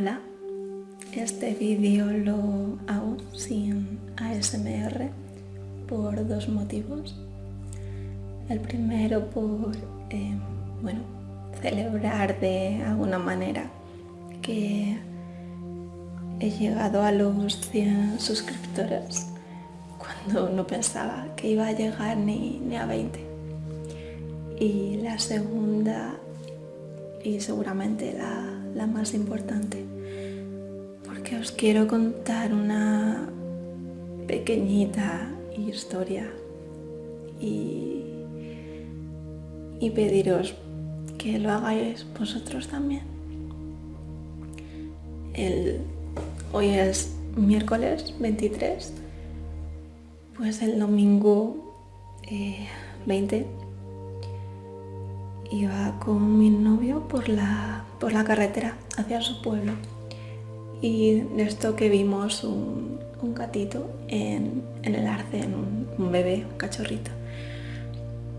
Hola, este vídeo lo hago sin ASMR por dos motivos. El primero por, eh, bueno, celebrar de alguna manera que he llegado a los 100 suscriptores cuando no pensaba que iba a llegar ni, ni a 20. Y la segunda, y seguramente la, la más importante, porque os quiero contar una pequeñita historia y, y pediros que lo hagáis vosotros también. El, hoy es miércoles 23, pues el domingo 20 eh, iba con mi novio por la, por la carretera hacia su pueblo y de esto que vimos un, gatito en, el arce, un, un bebé, un cachorrito.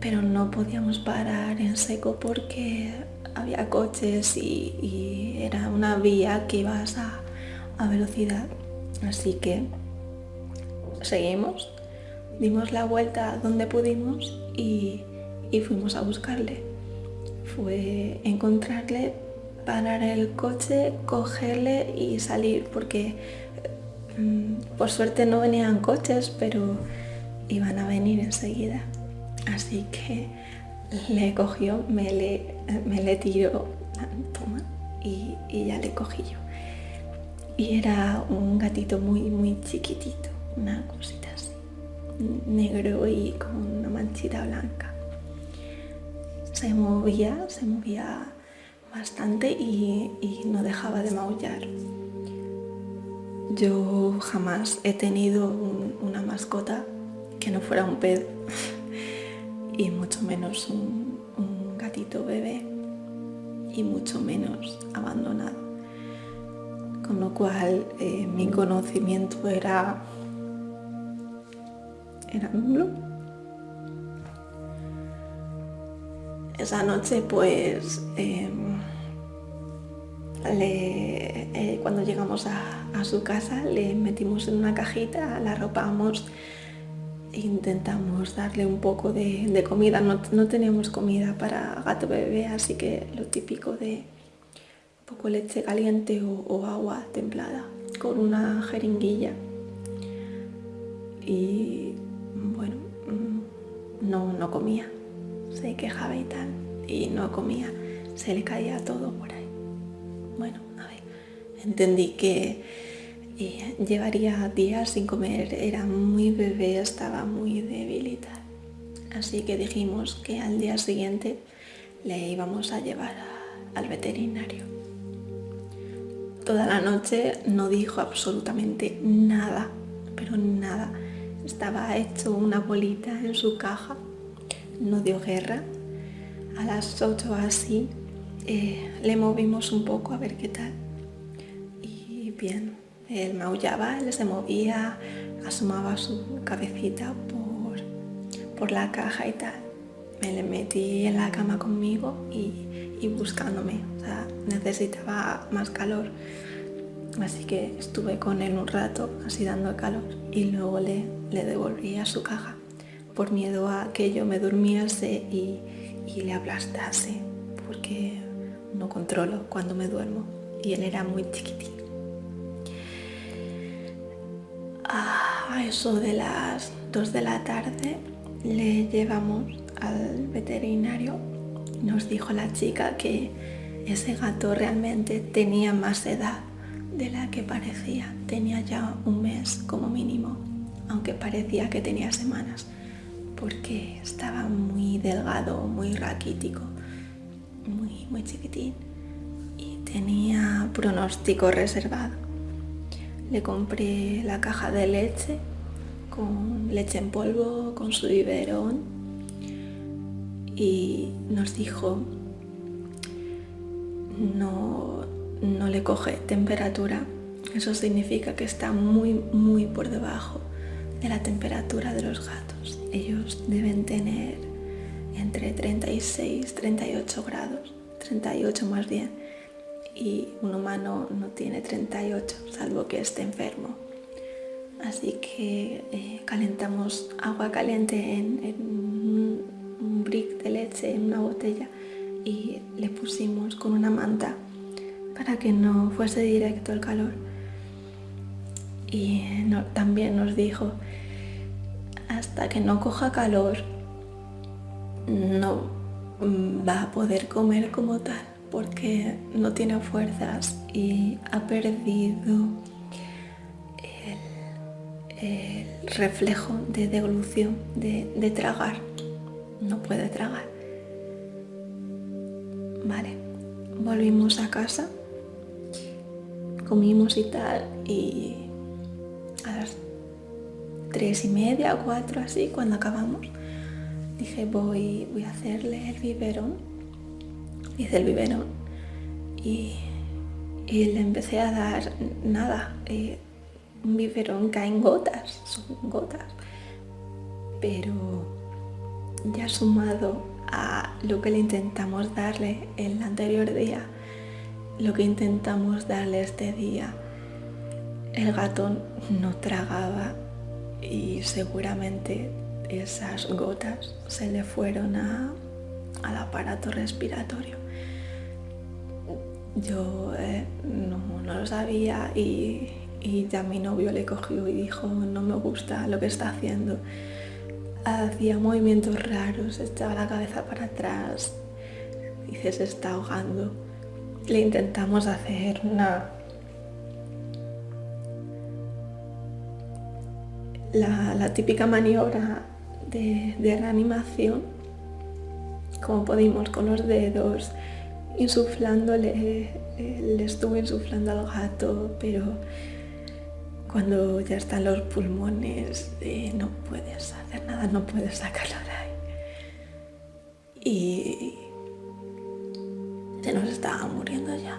Pero no podíamos parar en seco porque había coches y, era una vía que ibas a, a velocidad. Así que seguimos, dimos la vuelta donde pudimos y, y fuimos a buscarle. Fue encontrarle parar el coche, cogerle y salir, porque mm, por suerte no venían coches, pero iban a venir enseguida. Así que le cogió, me le, me le toma, y, y ya le cogí yo. Y era un gatito muy, muy chiquitito, una cosita así, negro y con una manchita blanca. Se movía, se movía bastante y, no dejaba de maullar. Yo jamás he tenido una mascota que no fuera un pez y mucho menos un, gatito bebé y mucho menos abandonado. Con lo cual eh, mi conocimiento era, era nulo. Esa noche pues em, eh, cuando llegamos a, su casa le metimos en una cajita, la arropamos e intentamos darle un poco de, comida. No, teníamos comida para gato bebé, así que lo típico de un poco leche caliente o, agua templada con una jeringuilla. Y bueno, mm, no, no comía, se quejaba y tal, y no comía, se le caía todo por ahí. Bueno, a ver, entendí que eh, llevaría días sin comer, era muy bebé, estaba muy débil y tal. Así que dijimos que al día siguiente le íbamos a llevar al veterinario. Toda la noche no dijo absolutamente nada, pero nada. Estaba hecho una bolita en su caja, no dio guerra. A las 8 así eh, le movimos un poco a ver qué tal. Y bien, él maullaba, él se movía, asomaba su cabecita por, por la caja y tal. Me le metí en la cama conmigo y, buscándome, o sea, necesitaba más calor. Así que estuve con él un rato, así dando calor, y luego le, le devolví a su caja, por miedo a que yo me durmiese y, le aplastase, porque no controlo cuando me duermo y él era muy chiquitín. A eso de las 2 de la tarde le llevamos al veterinario. Nos dijo la chica que ese gato realmente tenía más edad de la que parecía. Tenía ya un mes como mínimo, aunque parecía que tenía semanas, porque estaba muy delgado, muy raquítico muy, muy chiquitín y tenía pronóstico reservado. Le compré la caja de leche con leche en polvo, con su biberón y nos dijo no, no le coge temperatura. Eso significa que está muy, muy por debajo de la temperatura de los gatos. Ellos deben tener entre 36 38 grados, 38 más bien, y un humano no tiene 38, salvo que esté enfermo. Así que eh, calentamos agua caliente en, un brick de leche en una botella y le pusimos con una manta para que no fuese directo el calor. Y también nos dijo, hasta que no coja calor, no va a poder comer como tal, porque no tiene fuerzas y ha perdido el, reflejo de devolución, de tragar. No puede tragar. Vale, volvimos a casa, comimos y tal, y a tres y media, cuatro así, cuando acabamos, dije voy, voy a hacerle el biberón. Hice el biberón y, le empecé a dar nada, eh, un biberón caen gotas, son gotas, pero ya sumado a lo que le intentamos darle el anterior día, lo que intentamos darle este día, el gato no tragaba y seguramente esas gotas se le fueron al aparato respiratorio. Yo eh, no, lo sabía y, y ya mi novio le cogió y dijo no me gusta lo que está haciendo hacía movimientos raros, echaba la cabeza para atrás, dice se está ahogando. Le intentamos hacer una... La, típica maniobra de, reanimación, como pudimos con los dedos, insuflándole, eh, le estuve insuflando al gato, pero cuando ya están los pulmones, eh, no puedes hacer nada, no puedes sacarlo de ahí. Y se nos estaba muriendo ya.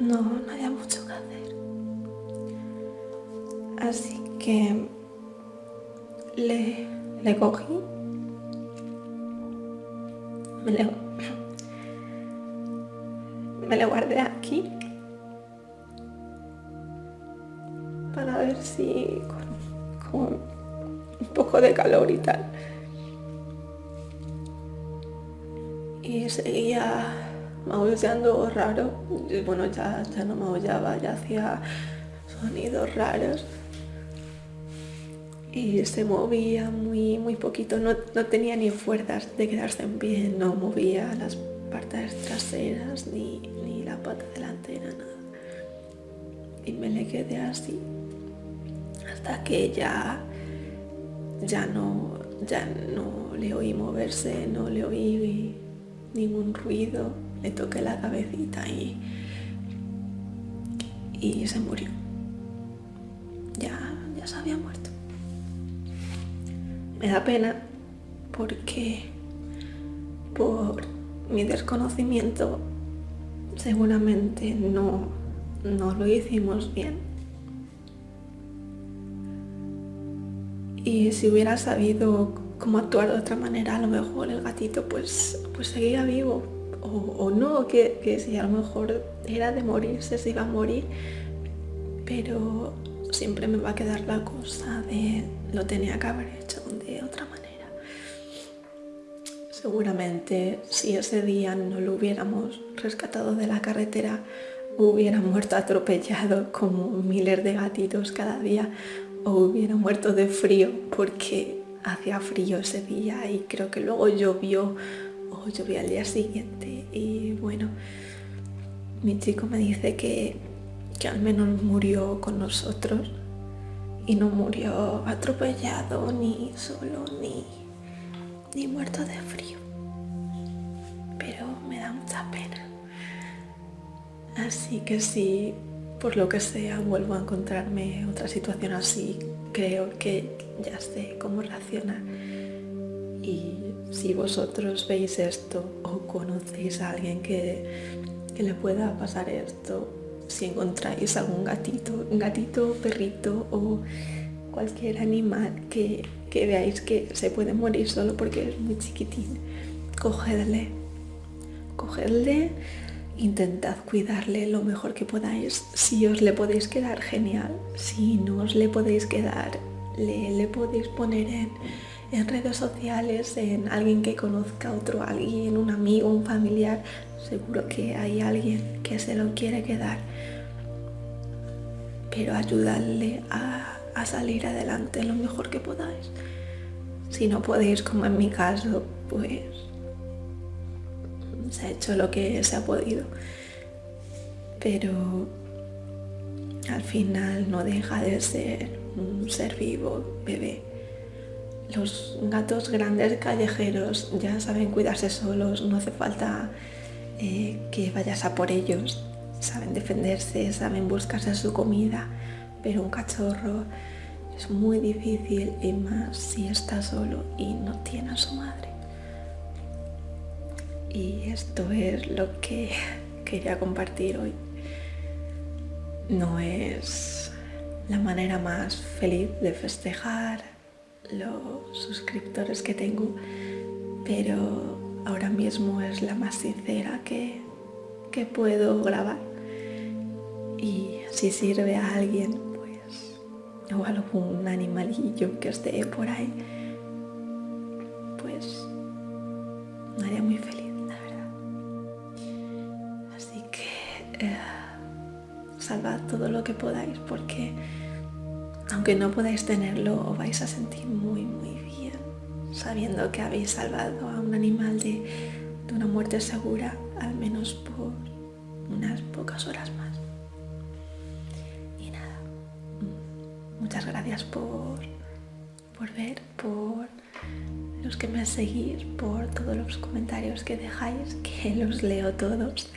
No, no había mucho que hacer. Así que le, le cogí, me le guardé aquí para ver si con, un poco de calor y tal. Y seguía maullando raro. Bueno, ya, ya no maullaba, ya hacía sonidos raros. Y se movía muy, muy poquito, no, no tenía ni fuerzas de quedarse en pie, no movía las partes traseras ni, ni la pata delantera, nada. Y me le quedé así hasta que ya, ya, no, ya no le oí moverse, no le oí ningún ruido, le toqué la cabecita y, y se murió. Ya, ya se había muerto. Me da pena porque por mi desconocimiento seguramente no, no lo hicimos bien. Y si hubiera sabido cómo actuar de otra manera, a lo mejor el gatito pues, pues seguía vivo. O, no, que, si a lo mejor era de morirse, se iba a morir, pero siempre me va a quedar la cosa de lo tenía que haber hecho Seguramente si ese día no lo hubiéramos rescatado de la carretera, hubiera muerto atropellado como miles de gatitos cada día o hubiera muerto de frío porque hacía frío ese día y creo que luego llovió o llovió al día siguiente. Y bueno, mi chico me dice que, que al menos murió con nosotros y no murió atropellado ni solo ni, ni muerto de frío. Pero me da mucha pena. Así que sí, por lo que sea vuelvo a encontrarme otra situación así, creo que ya sé cómo reaccionar. Y si vosotros veis esto o conocéis a alguien que, le pueda pasar esto, si encontráis algún gatito, gatito, perrito o cualquier animal que, que veáis que se puede morir solo porque es muy chiquitín, cogedle, cogedle, intentad cuidarle lo mejor que podáis. Si os le podéis quedar, genial. Si no os le podéis quedar, le, podéis poner en, en, redes sociales, en alguien que conozca otro alguien, un amigo, un familiar. Seguro que hay alguien que se lo quiere quedar. Pero ayudarle a, a salir adelante lo mejor que podáis. Si no podéis, como en mi caso, pues se ha hecho lo que se ha podido. Pero al final no deja de ser un ser vivo, bebé. Los gatos grandes callejeros ya saben cuidarse solos, no hace falta eh, que vayas a por ellos. Saben defenderse, saben buscarse su comida, pero un cachorro es muy difícil y más si está solo y no tiene a su madre. Y esto es lo que quería compartir hoy. No es la manera más feliz de festejar los suscriptores que tengo, pero ahora mismo es la más sincera que, que puedo grabar. Y si sirve a alguien, o algún animalillo que esté por ahí, pues me haría muy feliz, la verdad. Así que eh, salvad todo lo que podáis porque aunque no podáis tenerlo, os vais a sentir muy, muy bien, sabiendo que habéis salvado a un animal de, una muerte segura, al menos por unas pocas horas más. Muchas gracias por, por ver, por los que me seguís, por todos los comentarios que dejáis, que los leo todos.